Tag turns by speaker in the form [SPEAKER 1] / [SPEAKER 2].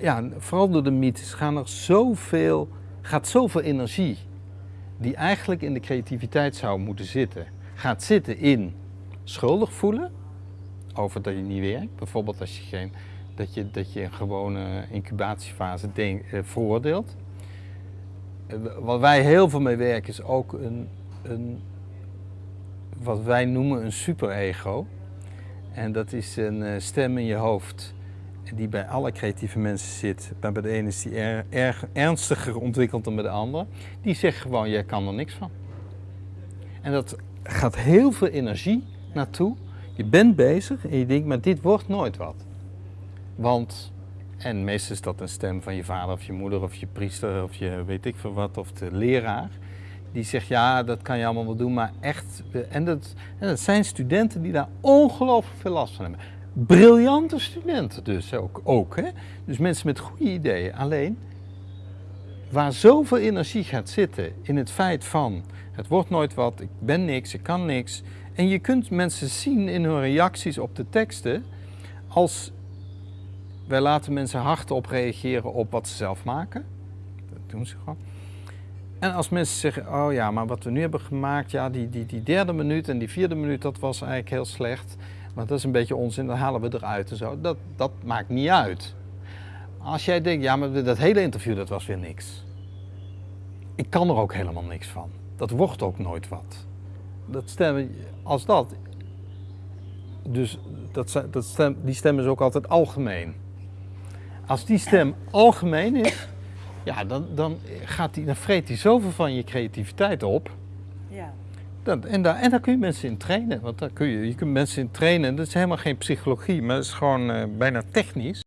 [SPEAKER 1] ja, vooral door de mythes gaan er zoveel, gaat zoveel energie die eigenlijk in de creativiteit zou moeten zitten, gaat zitten in schuldig voelen over dat je niet werkt. Bijvoorbeeld als je, geen, dat je, dat je een gewone incubatiefase denk, eh, veroordeelt. Eh, wat wij heel veel mee werken is ook een, een wat wij noemen een superego. En dat is een uh, stem in je hoofd die bij alle creatieve mensen zit. Maar bij de ene is die er, erg ernstiger ontwikkeld dan bij de ander. Die zegt gewoon, jij kan er niks van. En dat gaat heel veel energie naartoe. Je bent bezig en je denkt, maar dit wordt nooit wat. Want, en meestal is dat een stem van je vader of je moeder of je priester of je weet ik veel wat, of de leraar. Die zegt, ja, dat kan je allemaal wel doen, maar echt... En dat, en dat zijn studenten die daar ongelooflijk veel last van hebben. Briljante studenten dus ook. ook hè? Dus mensen met goede ideeën. Alleen, waar zoveel energie gaat zitten in het feit van... het wordt nooit wat, ik ben niks, ik kan niks... En je kunt mensen zien in hun reacties op de teksten als wij laten mensen hardop reageren op wat ze zelf maken. Dat doen ze gewoon. En als mensen zeggen, oh ja, maar wat we nu hebben gemaakt, ja, die, die, die derde minuut en die vierde minuut, dat was eigenlijk heel slecht. Maar dat is een beetje onzin, dat halen we eruit en zo. Dat, dat maakt niet uit. Als jij denkt, ja, maar dat hele interview, dat was weer niks. Ik kan er ook helemaal niks van. Dat wordt ook nooit wat. Dat stemmen, als dat, dus dat, dat stem, die stem is ook altijd algemeen. Als die stem algemeen is, ja, dan, dan, gaat die, dan vreet hij zoveel van je creativiteit op. Ja. En, daar, en kun je mensen in trainen. Want daar kun je, je kunt mensen in trainen. Dat is helemaal geen psychologie, maar dat is gewoon uh, bijna technisch.